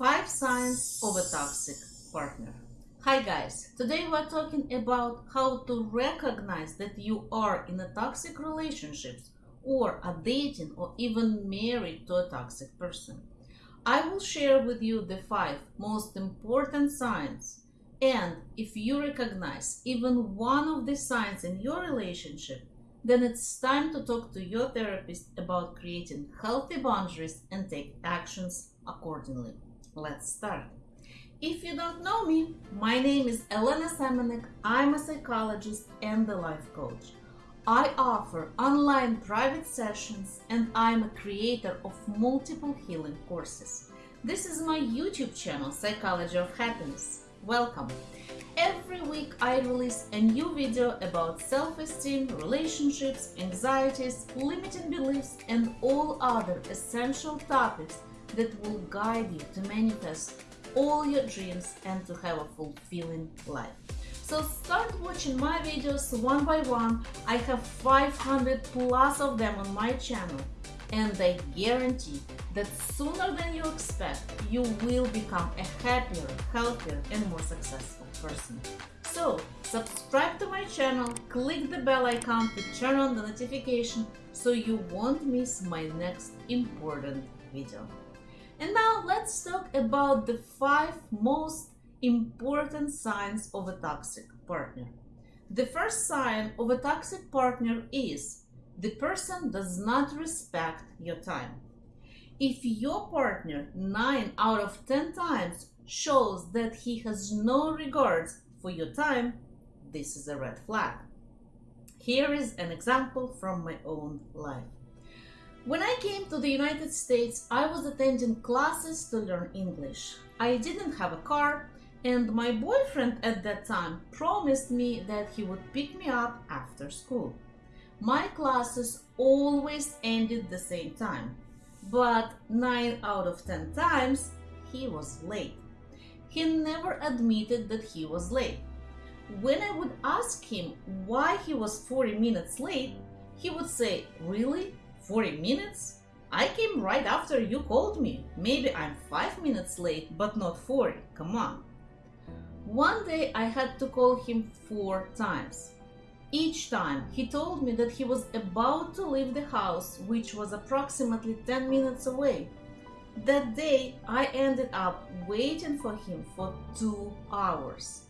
Five signs of a toxic partner. Hi guys, today we're talking about how to recognize that you are in a toxic relationship or are dating or even married to a toxic person. I will share with you the five most important signs and if you recognize even one of the signs in your relationship, then it's time to talk to your therapist about creating healthy boundaries and take actions accordingly. Let's start. If you don't know me, my name is Elena Semenek. I'm a psychologist and a life coach. I offer online private sessions and I'm a creator of multiple healing courses. This is my YouTube channel, Psychology of Happiness. Welcome. Every week I release a new video about self-esteem, relationships, anxieties, limiting beliefs and all other essential topics that will guide you to manifest all your dreams and to have a fulfilling life. So start watching my videos one by one. I have 500 plus of them on my channel and I guarantee that sooner than you expect, you will become a happier, healthier and more successful person. So subscribe to my channel, click the bell icon to turn on the notification so you won't miss my next important video. And now let's talk about the five most important signs of a toxic partner. The first sign of a toxic partner is the person does not respect your time. If your partner 9 out of 10 times shows that he has no regards for your time, this is a red flag. Here is an example from my own life. When I came to the United States, I was attending classes to learn English. I didn't have a car, and my boyfriend at that time promised me that he would pick me up after school. My classes always ended the same time, but 9 out of 10 times he was late. He never admitted that he was late. When I would ask him why he was 40 minutes late, he would say, Really? 40 minutes? I came right after you called me. Maybe I'm 5 minutes late, but not 40. Come on. One day I had to call him four times. Each time he told me that he was about to leave the house, which was approximately 10 minutes away. That day I ended up waiting for him for two hours.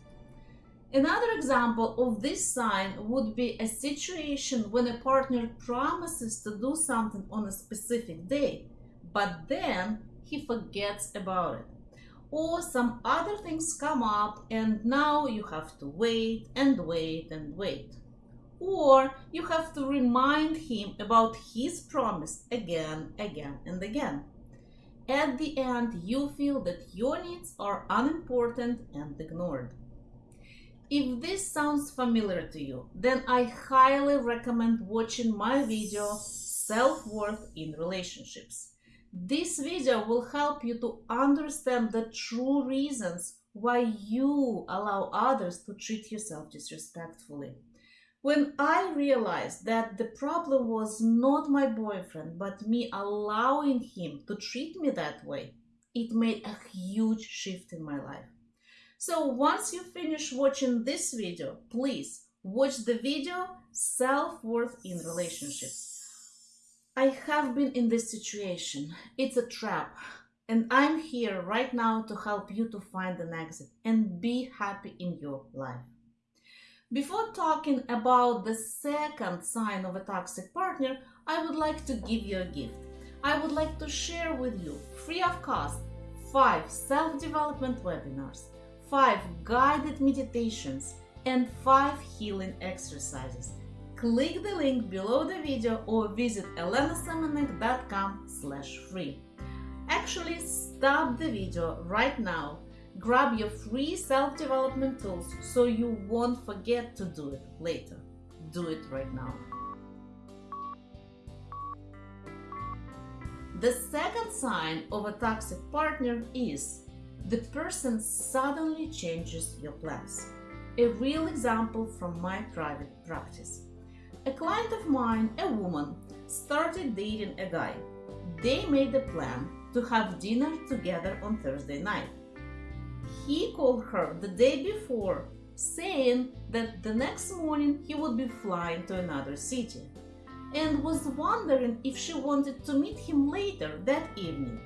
Another example of this sign would be a situation when a partner promises to do something on a specific day, but then he forgets about it. Or some other things come up and now you have to wait and wait and wait. Or you have to remind him about his promise again, again and again. At the end, you feel that your needs are unimportant and ignored. If this sounds familiar to you, then I highly recommend watching my video Self-Worth in Relationships. This video will help you to understand the true reasons why you allow others to treat yourself disrespectfully. When I realized that the problem was not my boyfriend, but me allowing him to treat me that way, it made a huge shift in my life. So once you finish watching this video, please watch the video Self-Worth in Relationships. I have been in this situation. It's a trap. And I'm here right now to help you to find an exit and be happy in your life. Before talking about the second sign of a toxic partner, I would like to give you a gift. I would like to share with you, free of cost, five self-development webinars 5 guided meditations, and 5 healing exercises. Click the link below the video or visit elenasemenek.com slash free. Actually, stop the video right now. Grab your free self-development tools so you won't forget to do it later. Do it right now. The second sign of a toxic partner is the person suddenly changes your plans. A real example from my private practice. A client of mine, a woman, started dating a guy. They made a plan to have dinner together on Thursday night. He called her the day before, saying that the next morning he would be flying to another city, and was wondering if she wanted to meet him later that evening.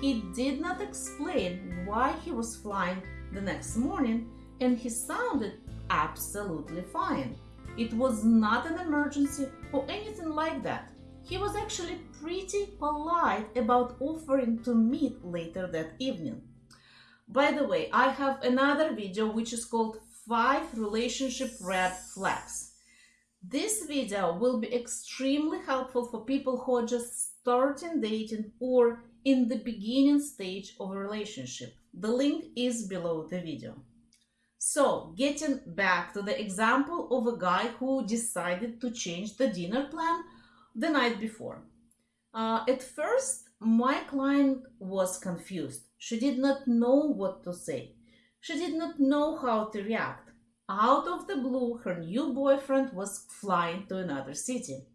He did not explain why he was flying the next morning, and he sounded absolutely fine. It was not an emergency or anything like that. He was actually pretty polite about offering to meet later that evening. By the way, I have another video which is called 5 Relationship Red Flags. This video will be extremely helpful for people who are just starting dating or in the beginning stage of a relationship. The link is below the video. So, getting back to the example of a guy who decided to change the dinner plan the night before. Uh, at first, my client was confused. She did not know what to say. She did not know how to react. Out of the blue, her new boyfriend was flying to another city.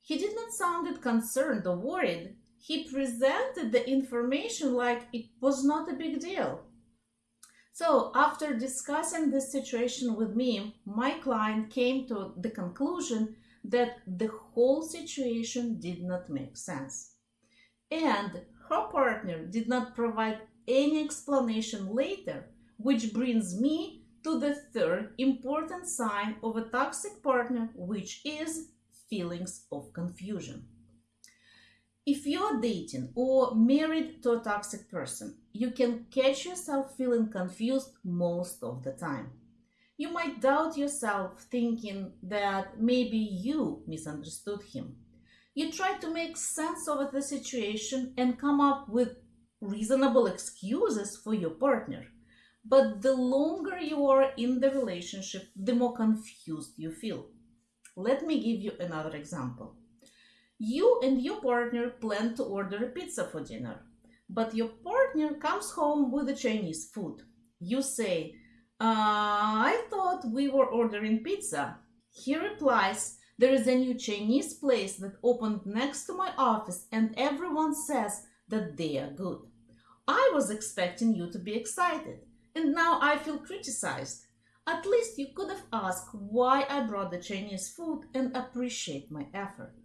He did not sound concerned or worried. He presented the information like it was not a big deal. So, after discussing this situation with me, my client came to the conclusion that the whole situation did not make sense. And her partner did not provide any explanation later, which brings me to the third important sign of a toxic partner, which is feelings of confusion. If you're dating or married to a toxic person, you can catch yourself feeling confused most of the time. You might doubt yourself, thinking that maybe you misunderstood him. You try to make sense of the situation and come up with reasonable excuses for your partner. But the longer you are in the relationship, the more confused you feel. Let me give you another example. You and your partner plan to order a pizza for dinner, but your partner comes home with the Chinese food. You say, uh, I thought we were ordering pizza. He replies, There is a new Chinese place that opened next to my office, and everyone says that they are good. I was expecting you to be excited, and now I feel criticized. At least you could have asked why I brought the Chinese food and appreciate my effort.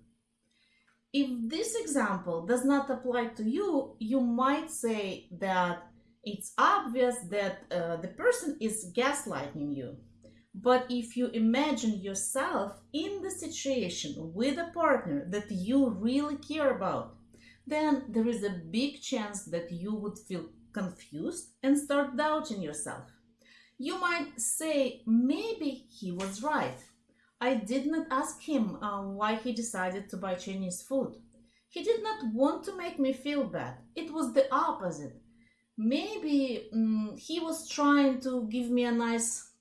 If this example does not apply to you, you might say that it's obvious that uh, the person is gaslighting you. But if you imagine yourself in the situation with a partner that you really care about, then there is a big chance that you would feel confused and start doubting yourself. You might say, maybe he was right. I did not ask him uh, why he decided to buy Chinese food. He did not want to make me feel bad. It was the opposite. Maybe um, he was trying to give me a nice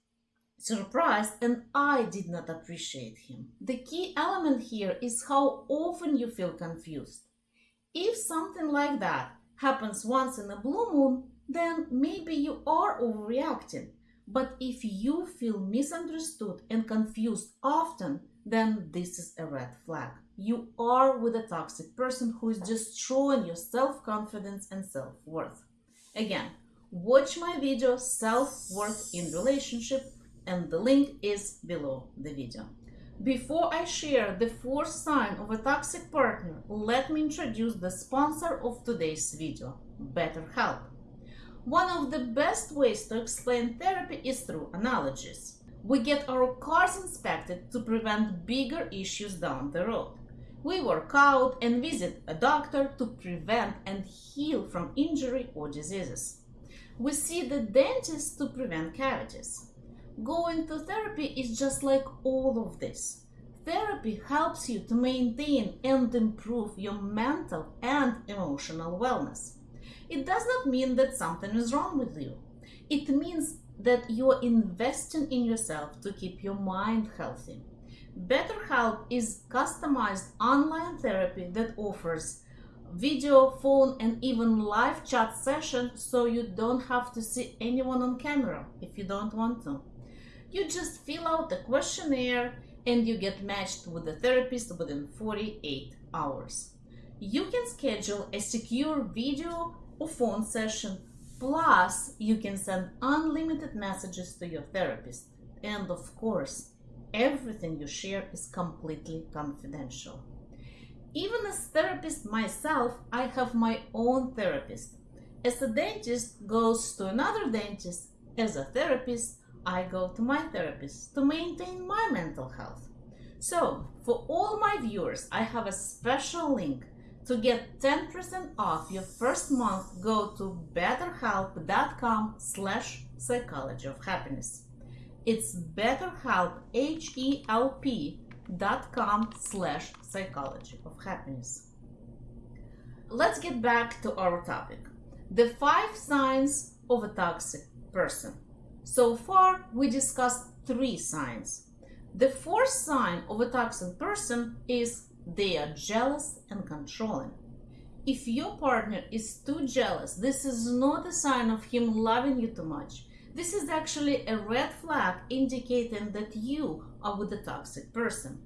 surprise and I did not appreciate him. The key element here is how often you feel confused. If something like that happens once in a blue moon, then maybe you are overreacting. But if you feel misunderstood and confused often, then this is a red flag. You are with a toxic person who is destroying your self confidence and self worth. Again, watch my video Self Worth in Relationship, and the link is below the video. Before I share the fourth sign of a toxic partner, let me introduce the sponsor of today's video, BetterHelp. One of the best ways to explain therapy is through analogies. We get our cars inspected to prevent bigger issues down the road. We work out and visit a doctor to prevent and heal from injury or diseases. We see the dentist to prevent cavities. Going to therapy is just like all of this. Therapy helps you to maintain and improve your mental and emotional wellness. It does not mean that something is wrong with you. It means that you are investing in yourself to keep your mind healthy. BetterHelp is customized online therapy that offers video, phone, and even live chat sessions so you don't have to see anyone on camera if you don't want to. You just fill out the questionnaire and you get matched with the therapist within 48 hours. You can schedule a secure video or phone session, plus, you can send unlimited messages to your therapist. And of course, everything you share is completely confidential. Even as therapist myself, I have my own therapist. As a dentist goes to another dentist, as a therapist, I go to my therapist to maintain my mental health. So, for all my viewers, I have a special link. To get 10% off your first month, go to betterhelp.com slash psychology of happiness. It's betterhelp, H-E-L-P dot com slash psychology of happiness. Let's get back to our topic. The five signs of a toxic person. So far, we discussed three signs. The fourth sign of a toxic person is they are jealous and controlling. If your partner is too jealous, this is not a sign of him loving you too much. This is actually a red flag indicating that you are with a toxic person.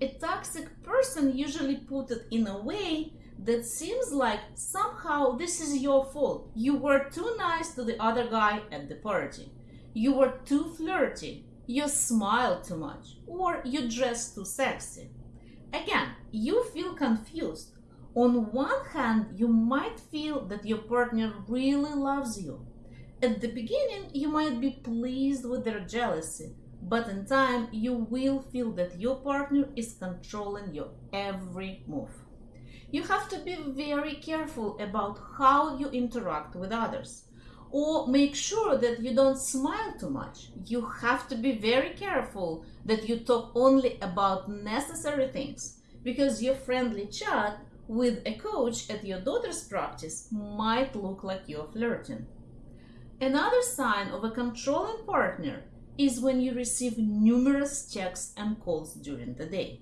A toxic person usually put it in a way that seems like somehow this is your fault. You were too nice to the other guy at the party. You were too flirty. You smiled too much. Or you dressed too sexy. Again, you feel confused. On one hand, you might feel that your partner really loves you. At the beginning, you might be pleased with their jealousy, but in time, you will feel that your partner is controlling your every move. You have to be very careful about how you interact with others. Or make sure that you don't smile too much. You have to be very careful that you talk only about necessary things because your friendly chat with a coach at your daughter's practice might look like you're flirting. Another sign of a controlling partner is when you receive numerous texts and calls during the day.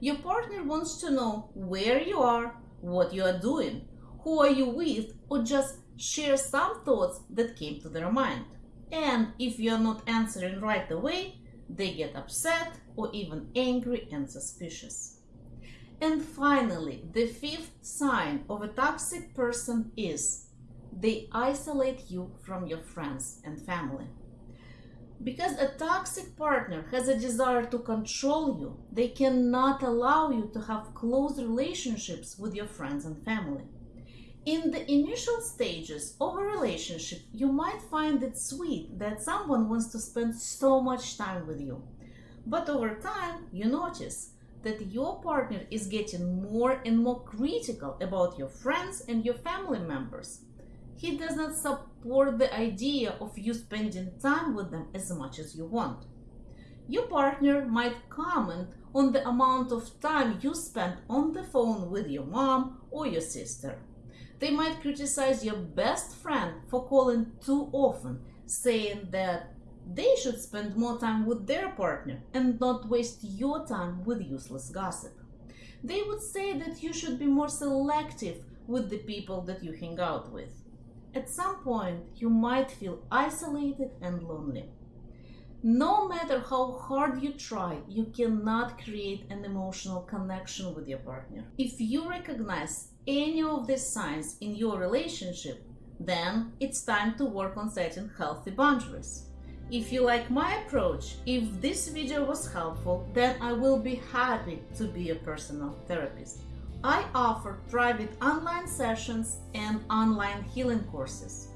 Your partner wants to know where you are, what you are doing, who are you with, or just share some thoughts that came to their mind. And if you are not answering right away, they get upset or even angry and suspicious. And finally, the fifth sign of a toxic person is they isolate you from your friends and family. Because a toxic partner has a desire to control you, they cannot allow you to have close relationships with your friends and family. In the initial stages of a relationship, you might find it sweet that someone wants to spend so much time with you. But over time, you notice that your partner is getting more and more critical about your friends and your family members he does not support the idea of you spending time with them as much as you want. Your partner might comment on the amount of time you spend on the phone with your mom or your sister. They might criticize your best friend for calling too often, saying that they should spend more time with their partner and not waste your time with useless gossip. They would say that you should be more selective with the people that you hang out with. At some point, you might feel isolated and lonely. No matter how hard you try, you cannot create an emotional connection with your partner. If you recognize any of these signs in your relationship, then it's time to work on setting healthy boundaries. If you like my approach, if this video was helpful, then I will be happy to be a personal therapist. I offer private online sessions and online healing courses.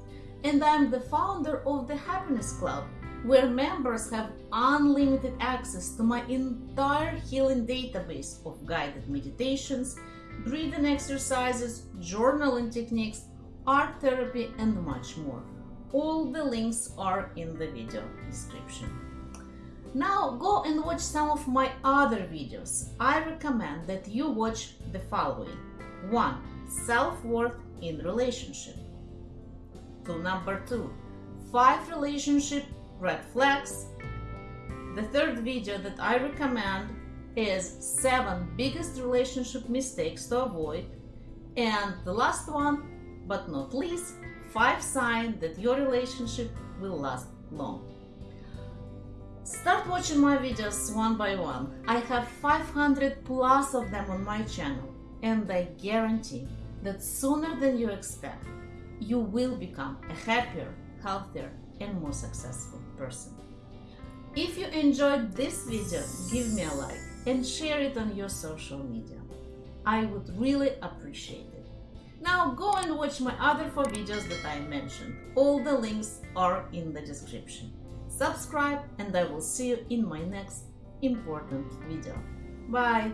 And I'm the founder of the Happiness Club, where members have unlimited access to my entire healing database of guided meditations, breathing exercises, journaling techniques, art therapy, and much more. All the links are in the video description. Now go and watch some of my other videos. I recommend that you watch the following. 1. Self-worth in relationship. To number 2. 5 relationship red flags. The third video that I recommend is 7 biggest relationship mistakes to avoid. And the last one, but not least, 5 signs that your relationship will last long. Start watching my videos one by one. I have 500 plus of them on my channel. And I guarantee that sooner than you expect, you will become a happier, healthier, and more successful person. If you enjoyed this video, give me a like and share it on your social media. I would really appreciate it. Now go and watch my other four videos that I mentioned. All the links are in the description. Subscribe and I will see you in my next important video. Bye!